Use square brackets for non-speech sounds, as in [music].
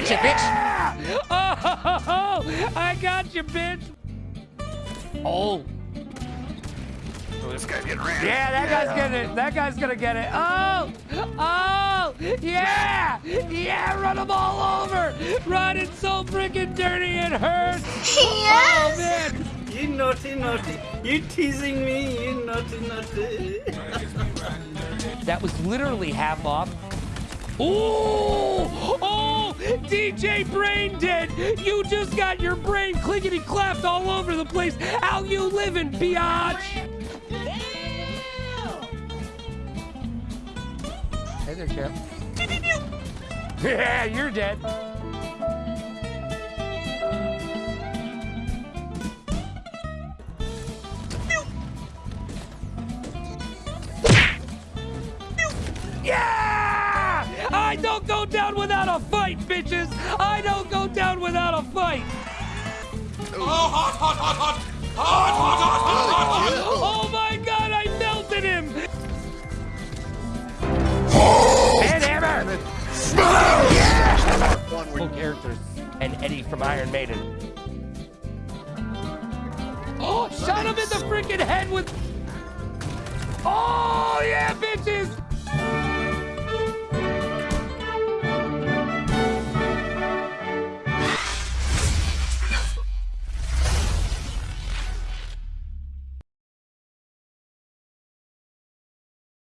Gotcha, yeah! Oh, [laughs] I got you, bitch. Oh. Oh, this guy's getting ran. Yeah, that guy's getting it. That guy's gonna get it. Oh, oh, yeah, yeah, run them all over. Run it so freaking dirty it hurts. [laughs] Oh, yes. Oh man. You naughty, naughty. You teasing me, you naughty, naughty. That was literally half off. Ooh! Oh! DJ Brain Dead! You just got your brain clickety clapped all over the place. How you living, biatch? Hey there, champ. [laughs] Yeah, you're dead. I don't go down without a fight, bitches! I don't go down without a fight! Oh, hot, hot, hot, hot! Hot, hot, hot, hot, hot! Oh my god, I melted him! And hammer! Full characters and Eddie from Iron Maiden. Oh, shot him in the freaking head with. Oh yeah, bitches!